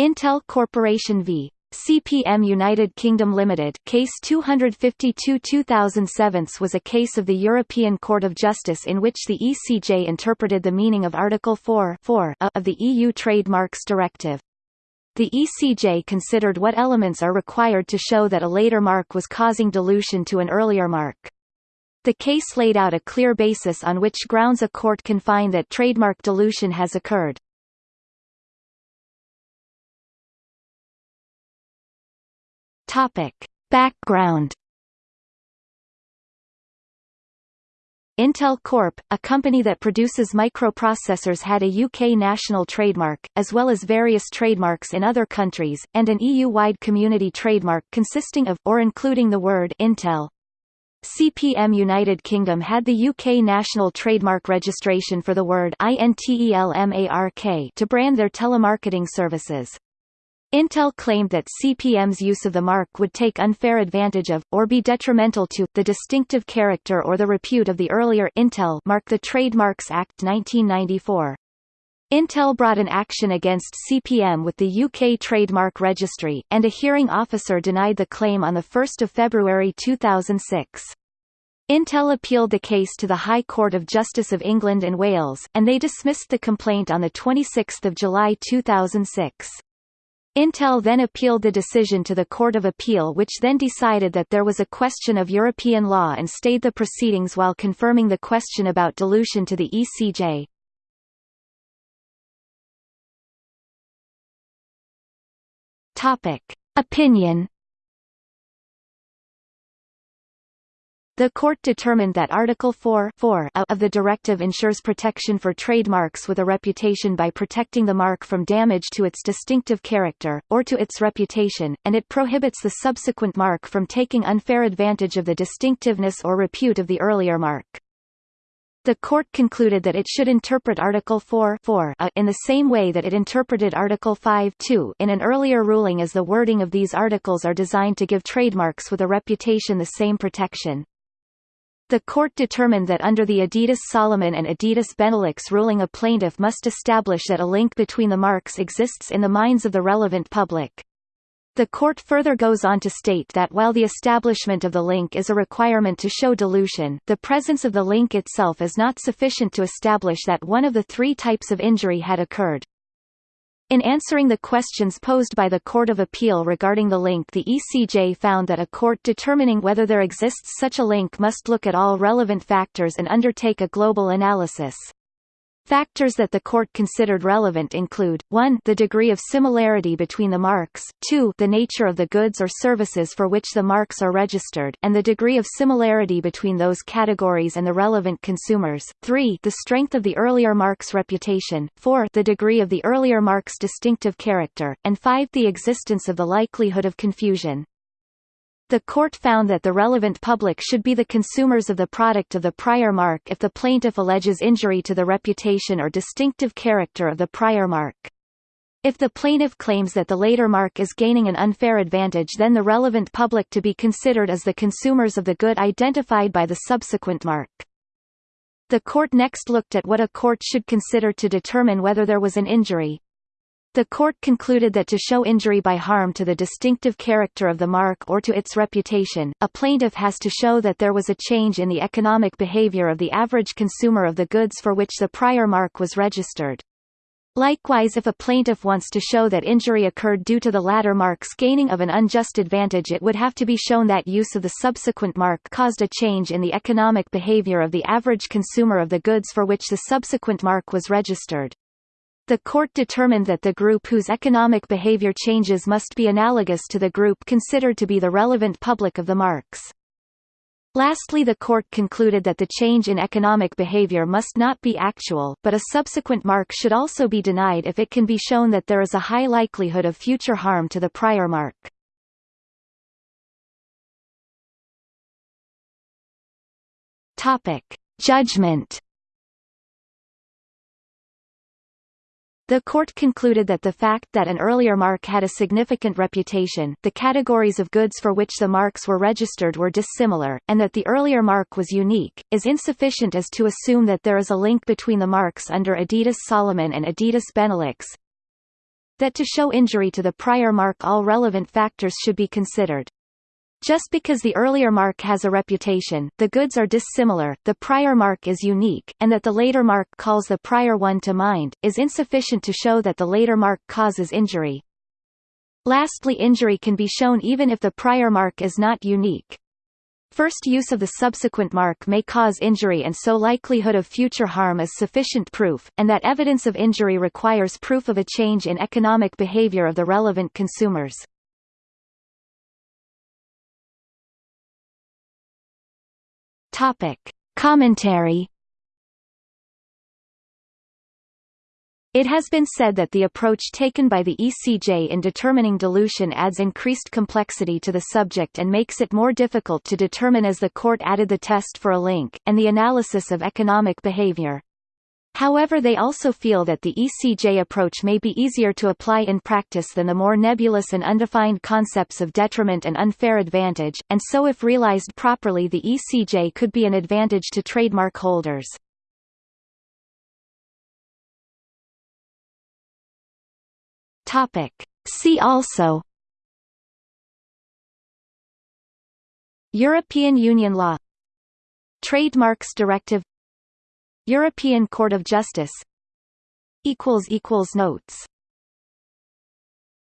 Intel Corporation v. CPM United Kingdom Limited Case 252-2007 was a case of the European Court of Justice in which the ECJ interpreted the meaning of Article 4 of the EU Trademarks Directive. The ECJ considered what elements are required to show that a later mark was causing dilution to an earlier mark. The case laid out a clear basis on which grounds a court can find that trademark dilution has occurred. Topic. Background Intel Corp, a company that produces microprocessors had a UK national trademark, as well as various trademarks in other countries, and an EU-wide community trademark consisting of, or including the word Intel. CPM United Kingdom had the UK national trademark registration for the word INTELMARK to brand their telemarketing services. Intel claimed that CPM's use of the mark would take unfair advantage of, or be detrimental to, the distinctive character or the repute of the earlier Intel mark the Trademarks Act 1994. Intel brought an action against CPM with the UK Trademark Registry, and a hearing officer denied the claim on 1 February 2006. Intel appealed the case to the High Court of Justice of England and Wales, and they dismissed the complaint on 26 July 2006. Intel then appealed the decision to the Court of Appeal which then decided that there was a question of European law and stayed the proceedings while confirming the question about dilution to the ECJ. Topic. Opinion The court determined that Article 4, 4 of the directive ensures protection for trademarks with a reputation by protecting the mark from damage to its distinctive character, or to its reputation, and it prohibits the subsequent mark from taking unfair advantage of the distinctiveness or repute of the earlier mark. The court concluded that it should interpret Article 4, 4 a in the same way that it interpreted Article 5 2 in an earlier ruling as the wording of these articles are designed to give trademarks with a reputation the same protection. The court determined that under the Adidas Salomon and Adidas Benelux ruling a plaintiff must establish that a link between the marks exists in the minds of the relevant public. The court further goes on to state that while the establishment of the link is a requirement to show dilution, the presence of the link itself is not sufficient to establish that one of the three types of injury had occurred. In answering the questions posed by the Court of Appeal regarding the link the ECJ found that a court determining whether there exists such a link must look at all relevant factors and undertake a global analysis. Factors that the court considered relevant include, 1 the degree of similarity between the marks, 2 the nature of the goods or services for which the marks are registered and the degree of similarity between those categories and the relevant consumers, 3 the strength of the earlier mark's reputation, 4 the degree of the earlier mark's distinctive character, and 5 the existence of the likelihood of confusion. The court found that the relevant public should be the consumers of the product of the prior mark if the plaintiff alleges injury to the reputation or distinctive character of the prior mark. If the plaintiff claims that the later mark is gaining an unfair advantage then the relevant public to be considered as the consumers of the good identified by the subsequent mark. The court next looked at what a court should consider to determine whether there was an injury, the court concluded that to show injury by harm to the distinctive character of the mark or to its reputation, a plaintiff has to show that there was a change in the economic behavior of the average consumer of the goods for which the prior mark was registered. Likewise if a plaintiff wants to show that injury occurred due to the latter mark's gaining of an unjust advantage it would have to be shown that use of the subsequent mark caused a change in the economic behavior of the average consumer of the goods for which the subsequent mark was registered. The court determined that the group whose economic behavior changes must be analogous to the group considered to be the relevant public of the marks. Lastly the court concluded that the change in economic behavior must not be actual, but a subsequent mark should also be denied if it can be shown that there is a high likelihood of future harm to the prior mark. Judgment The court concluded that the fact that an earlier mark had a significant reputation, the categories of goods for which the marks were registered were dissimilar, and that the earlier mark was unique, is insufficient as to assume that there is a link between the marks under Adidas Salomon and Adidas Benelux. that to show injury to the prior mark all relevant factors should be considered. Just because the earlier mark has a reputation, the goods are dissimilar, the prior mark is unique, and that the later mark calls the prior one to mind, is insufficient to show that the later mark causes injury. Lastly injury can be shown even if the prior mark is not unique. First use of the subsequent mark may cause injury and so likelihood of future harm is sufficient proof, and that evidence of injury requires proof of a change in economic behavior of the relevant consumers. Topic. Commentary It has been said that the approach taken by the ECJ in determining dilution adds increased complexity to the subject and makes it more difficult to determine as the court added the test for a link, and the analysis of economic behavior. However they also feel that the ECJ approach may be easier to apply in practice than the more nebulous and undefined concepts of detriment and unfair advantage, and so if realized properly the ECJ could be an advantage to trademark holders. See also European Union law Trademarks Directive European Court of Justice. Notes